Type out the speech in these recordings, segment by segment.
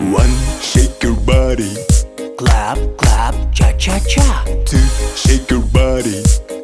One, shake your body. Clap, clap, cha cha cha. Two, shake your body.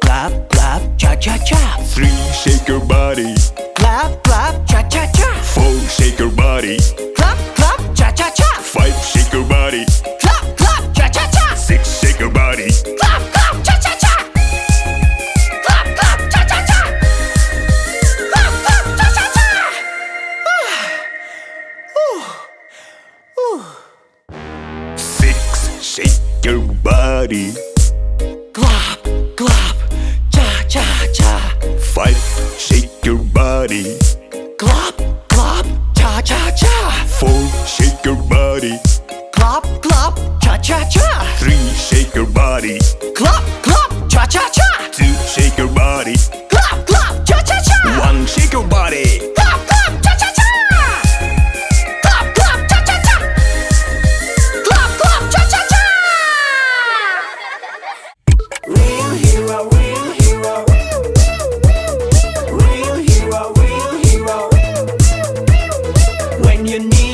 Clap, clap, cha cha cha. Three, shake your body. Clap, clap, cha cha cha. Four, shake your body. Clap, clap, cha cha cha. Five, shake your body. Clap, clap, cha cha cha. Six, shake your body. Body. Clap, clap, cha cha cha. Five, shake your body. Clap, clap, cha cha cha. Four, shake your body. Clap, clap, cha cha cha. Three, shake your body. Clap, clap, cha cha cha. Two, shake your body. You need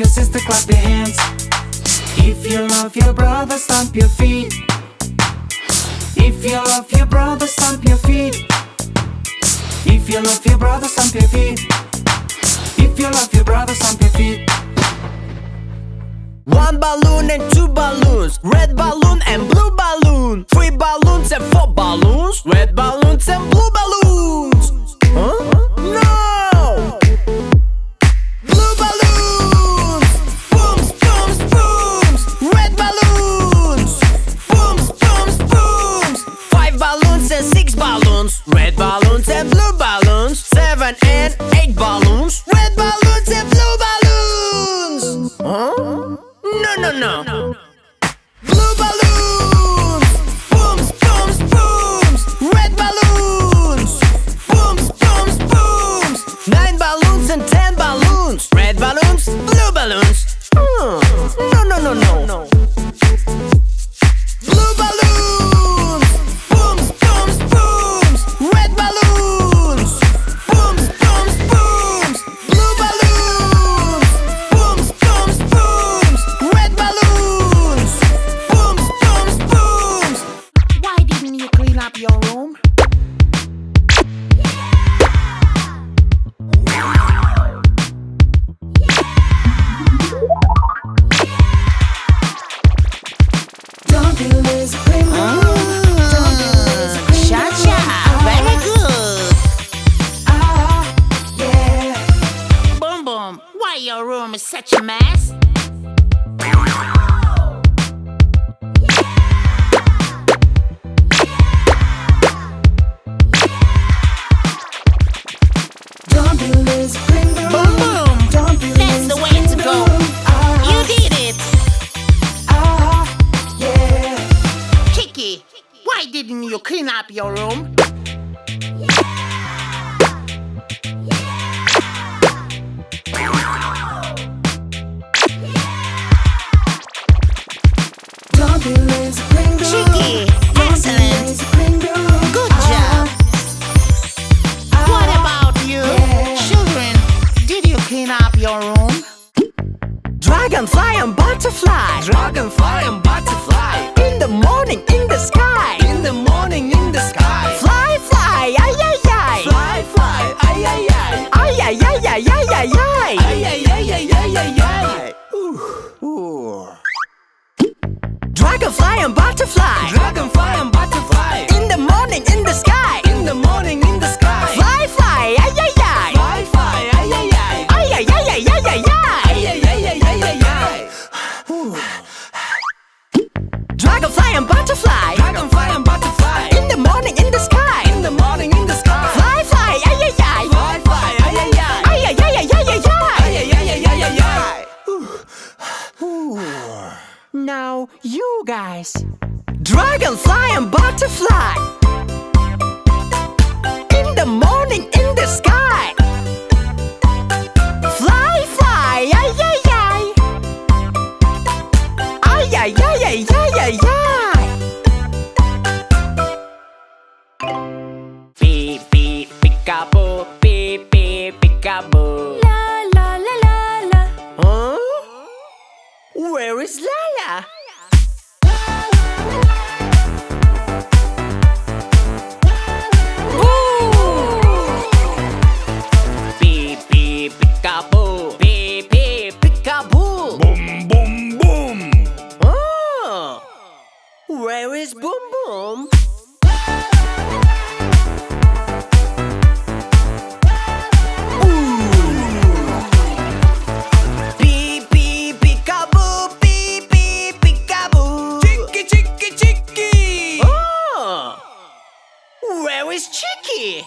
your sister, clap your hands. If you love your brother, stomp your feet. If you love your brother, stomp your feet. If you love your brother, stomp your feet. If you love your brother, stomp your feet. One balloon and two balloons Red balloon and blue balloon Three balloons and four balloons Red balloon no? It is. is great. your know. fly. butterfly. In the morning in the sky. Fly, fly, ay, ay, ay. Ay, ay, ay, ay, ay, ay, ay. Peekaboo, beep beep, peekaboo. Boom boom boom. Oh, where is Boom Boom? Where is Chicky?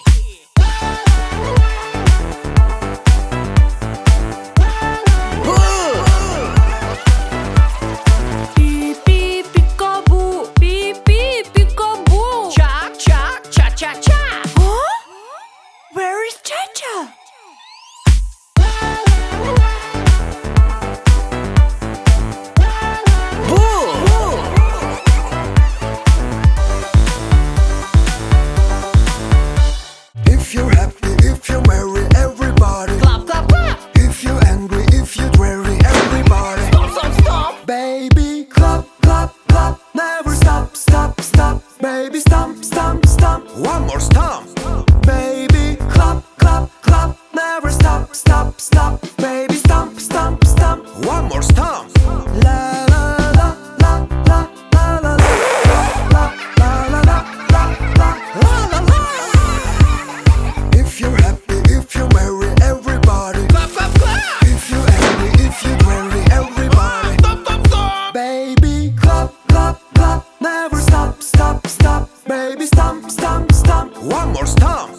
baby. Clap, clap, clap. Never stop, stop, stop. Baby stomp, stomp, stomp. One more stomp.